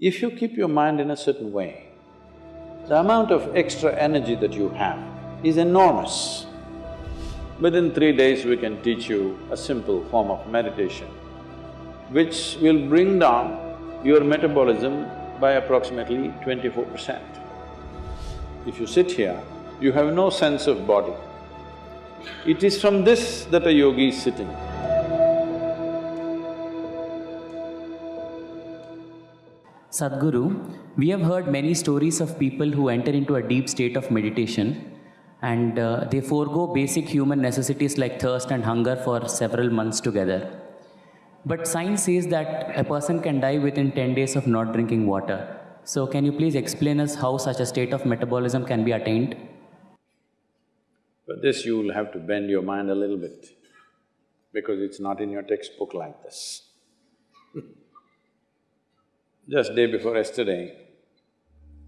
If you keep your mind in a certain way, the amount of extra energy that you have is enormous. Within three days, we can teach you a simple form of meditation, which will bring down your metabolism by approximately twenty-four percent. If you sit here, you have no sense of body. It is from this that a yogi is sitting. Sadhguru, we have heard many stories of people who enter into a deep state of meditation and uh, they forego basic human necessities like thirst and hunger for several months together. But science says that a person can die within 10 days of not drinking water. So, can you please explain us how such a state of metabolism can be attained? For this, you will have to bend your mind a little bit, because it's not in your textbook like this. Just day before yesterday,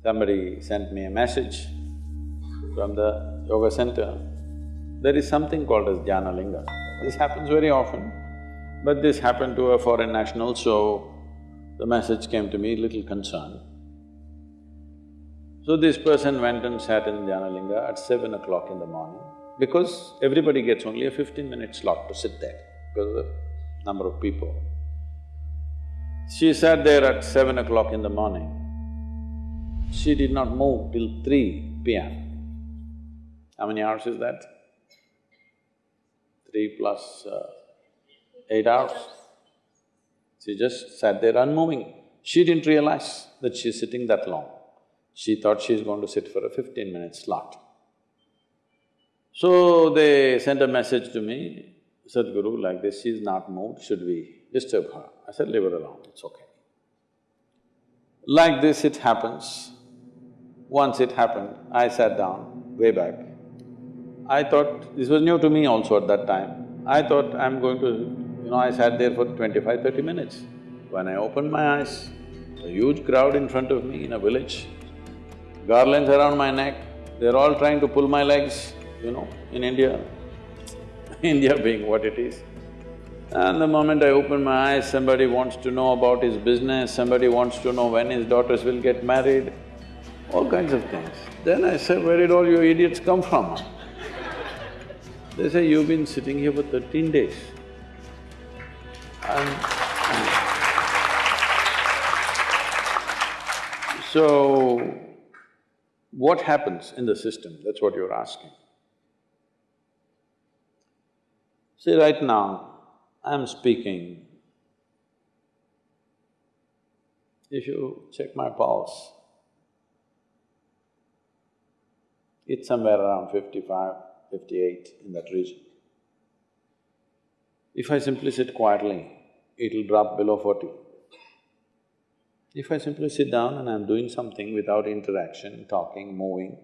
somebody sent me a message from the yoga center. There is something called as Dhyanalinga. This happens very often, but this happened to a foreign national, so the message came to me little concerned. So this person went and sat in Dhyanalinga at seven o'clock in the morning, because everybody gets only a fifteen minute slot to sit there because of the number of people. She sat there at seven o'clock in the morning. She did not move till three PM. How many hours is that? Three plus uh, eight hours. She just sat there unmoving. She didn't realize that she's sitting that long. She thought she's going to sit for a fifteen minute slot. So they sent a message to me, Sadhguru, like this, she's not moved, should we disturb her? I said, leave her alone, it's okay. Like this it happens. Once it happened, I sat down way back. I thought, this was new to me also at that time. I thought I'm going to, you know, I sat there for 25, 30 minutes. When I opened my eyes, a huge crowd in front of me in a village, garlands around my neck, they're all trying to pull my legs, you know, in India, India being what it is. And the moment I open my eyes, somebody wants to know about his business, somebody wants to know when his daughters will get married, all kinds of things. Then I say, where did all you idiots come from? They say, you've been sitting here for thirteen days. And so, what happens in the system? That's what you're asking. See, right now, I'm speaking. If you check my pulse, it's somewhere around 55, 58 in that region. If I simply sit quietly, it'll drop below forty. If I simply sit down and I'm doing something without interaction, talking, moving,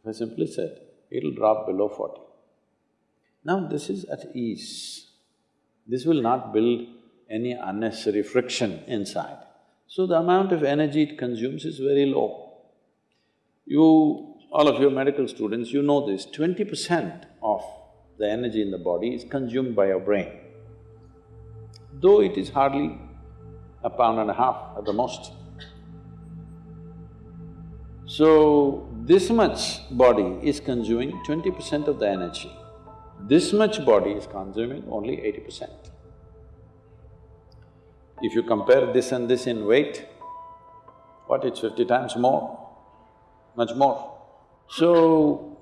if I simply sit, it'll drop below forty. Now this is at ease. This will not build any unnecessary friction inside. So the amount of energy it consumes is very low. You, all of you medical students, you know this, twenty percent of the energy in the body is consumed by your brain. Though it is hardly a pound and a half at the most. So, this much body is consuming twenty percent of the energy. This much body is consuming only eighty percent. If you compare this and this in weight, what, it's fifty times more, much more. So,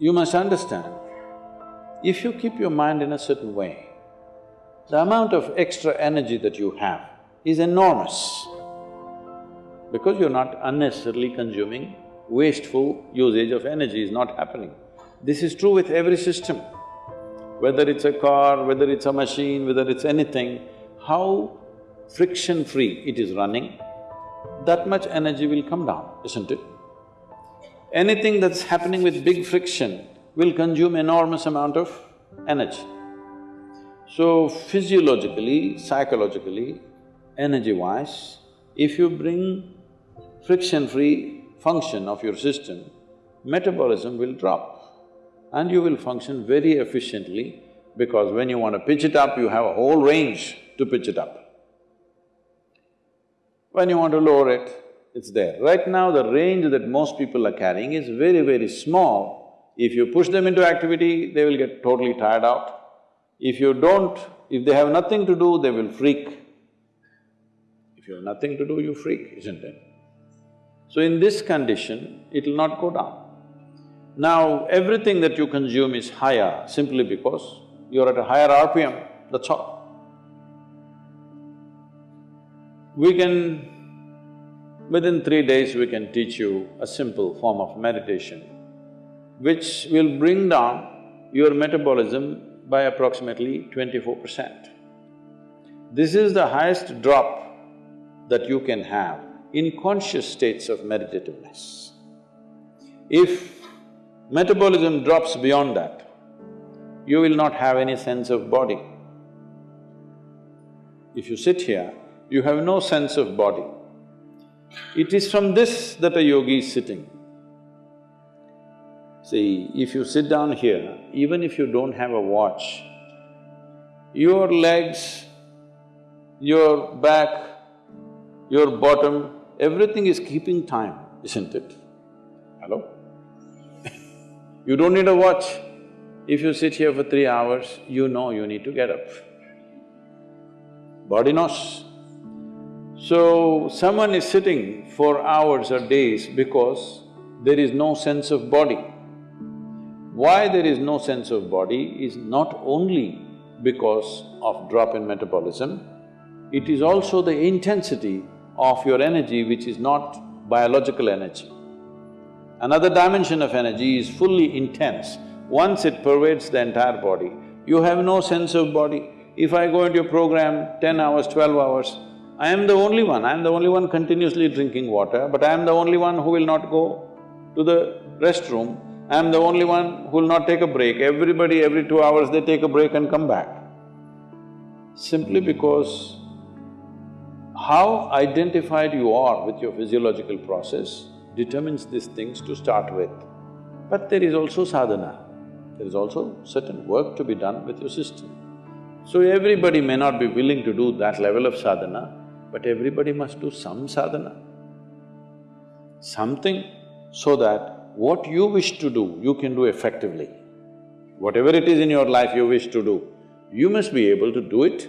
you must understand, if you keep your mind in a certain way, the amount of extra energy that you have is enormous because you're not unnecessarily consuming wasteful usage of energy is not happening. This is true with every system whether it's a car, whether it's a machine, whether it's anything, how friction-free it is running, that much energy will come down, isn't it? Anything that's happening with big friction will consume enormous amount of energy. So physiologically, psychologically, energy-wise, if you bring friction-free function of your system, metabolism will drop and you will function very efficiently because when you want to pitch it up, you have a whole range to pitch it up. When you want to lower it, it's there. Right now, the range that most people are carrying is very, very small. If you push them into activity, they will get totally tired out. If you don't, if they have nothing to do, they will freak. If you have nothing to do, you freak, isn't it? So in this condition, it'll not go down. Now, everything that you consume is higher simply because you're at a higher RPM, that's all. We can… within three days we can teach you a simple form of meditation which will bring down your metabolism by approximately twenty-four percent. This is the highest drop that you can have in conscious states of meditativeness. If metabolism drops beyond that, you will not have any sense of body. If you sit here, you have no sense of body. It is from this that a yogi is sitting. See, if you sit down here, even if you don't have a watch, your legs, your back, your bottom, everything is keeping time, isn't it? Hello? You don't need a watch. If you sit here for three hours, you know you need to get up. Body knows. So, someone is sitting for hours or days because there is no sense of body. Why there is no sense of body is not only because of drop in metabolism, it is also the intensity of your energy which is not biological energy. Another dimension of energy is fully intense. Once it pervades the entire body, you have no sense of body. If I go into a program ten hours, twelve hours, I am the only one, I am the only one continuously drinking water, but I am the only one who will not go to the restroom, I am the only one who will not take a break. Everybody, every two hours they take a break and come back. Simply hmm. because how identified you are with your physiological process determines these things to start with. But there is also sadhana, there is also certain work to be done with your system. So everybody may not be willing to do that level of sadhana, but everybody must do some sadhana. Something so that what you wish to do, you can do effectively. Whatever it is in your life you wish to do, you must be able to do it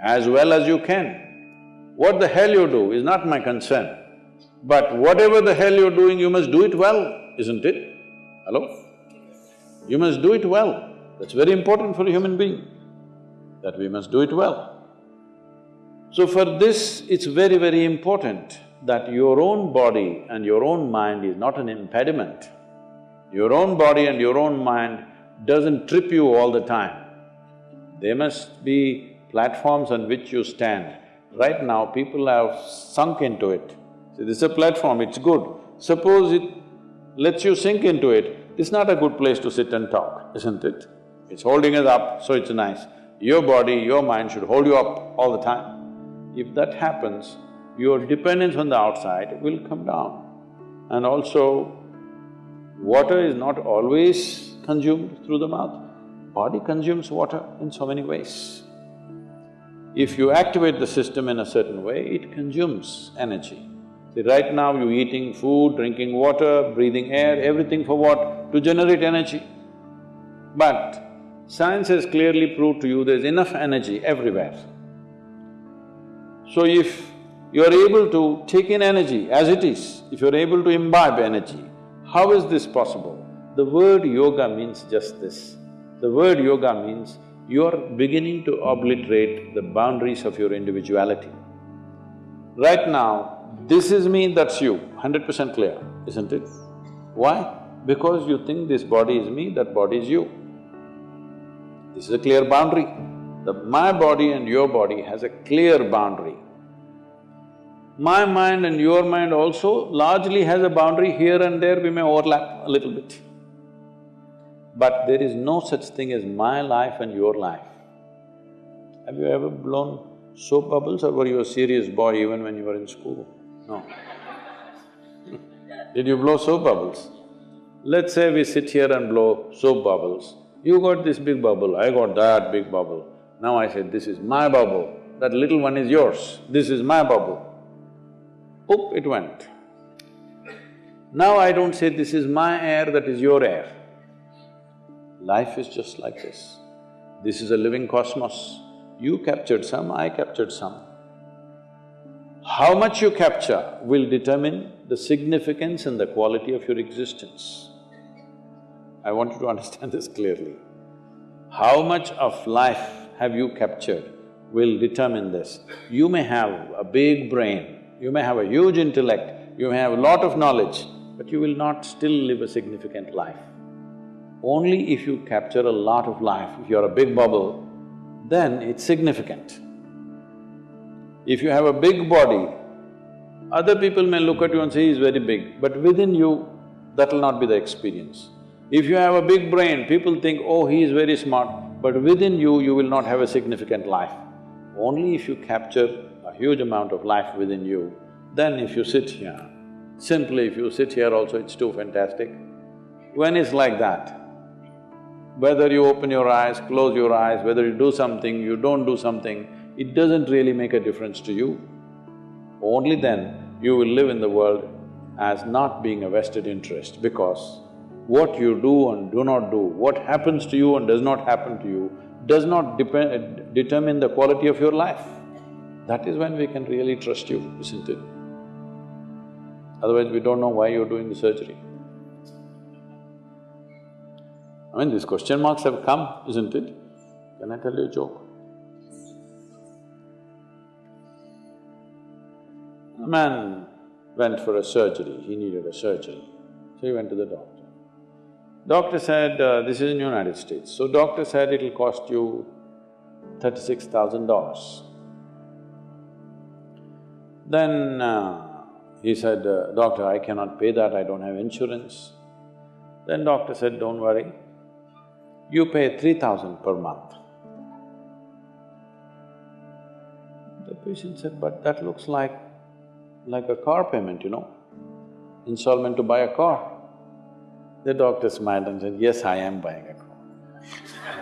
as well as you can. What the hell you do is not my concern. But whatever the hell you're doing, you must do it well, isn't it? Hello? You must do it well. That's very important for a human being, that we must do it well. So for this, it's very, very important that your own body and your own mind is not an impediment. Your own body and your own mind doesn't trip you all the time. They must be platforms on which you stand Right now, people have sunk into it. See, this is a platform, it's good. Suppose it lets you sink into it, it's not a good place to sit and talk, isn't it? It's holding us up, so it's nice. Your body, your mind should hold you up all the time. If that happens, your dependence on the outside will come down. And also, water is not always consumed through the mouth. Body consumes water in so many ways. If you activate the system in a certain way, it consumes energy. See, right now you're eating food, drinking water, breathing air, everything for what? To generate energy. But science has clearly proved to you there's enough energy everywhere. So if you're able to take in energy as it is, if you're able to imbibe energy, how is this possible? The word yoga means just this. The word yoga means you're beginning to obliterate the boundaries of your individuality. Right now, this is me, that's you, hundred percent clear, isn't it? Why? Because you think this body is me, that body is you. This is a clear boundary. The my body and your body has a clear boundary. My mind and your mind also largely has a boundary, here and there we may overlap a little bit. But there is no such thing as my life and your life. Have you ever blown soap bubbles or were you a serious boy even when you were in school? No. Did you blow soap bubbles? Let's say we sit here and blow soap bubbles. You got this big bubble, I got that big bubble. Now I say, this is my bubble, that little one is yours, this is my bubble. Oop, it went. Now I don't say this is my air, that is your air. Life is just like this. This is a living cosmos. You captured some, I captured some. How much you capture will determine the significance and the quality of your existence. I want you to understand this clearly. How much of life have you captured will determine this. You may have a big brain, you may have a huge intellect, you may have a lot of knowledge, but you will not still live a significant life. Only if you capture a lot of life, if you're a big bubble, then it's significant. If you have a big body, other people may look at you and say, he's very big, but within you, that'll not be the experience. If you have a big brain, people think, oh, he is very smart, but within you, you will not have a significant life. Only if you capture a huge amount of life within you, then if you sit here, simply if you sit here also, it's too fantastic. When it's like that, whether you open your eyes, close your eyes, whether you do something, you don't do something, it doesn't really make a difference to you. Only then you will live in the world as not being a vested interest because what you do and do not do, what happens to you and does not happen to you, does not depend, uh, determine the quality of your life. That is when we can really trust you, isn't it? Otherwise, we don't know why you're doing the surgery. I mean, these question marks have come, isn't it? Can I tell you a joke? A man went for a surgery, he needed a surgery, so he went to the doctor. Doctor said, uh, this is in United States, so doctor said it'll cost you thirty-six thousand dollars. Then uh, he said, uh, doctor, I cannot pay that, I don't have insurance. Then doctor said, don't worry, you pay three thousand per month. The patient said, but that looks like… like a car payment, you know, installment to buy a car. The doctor smiled and said, yes, I am buying a car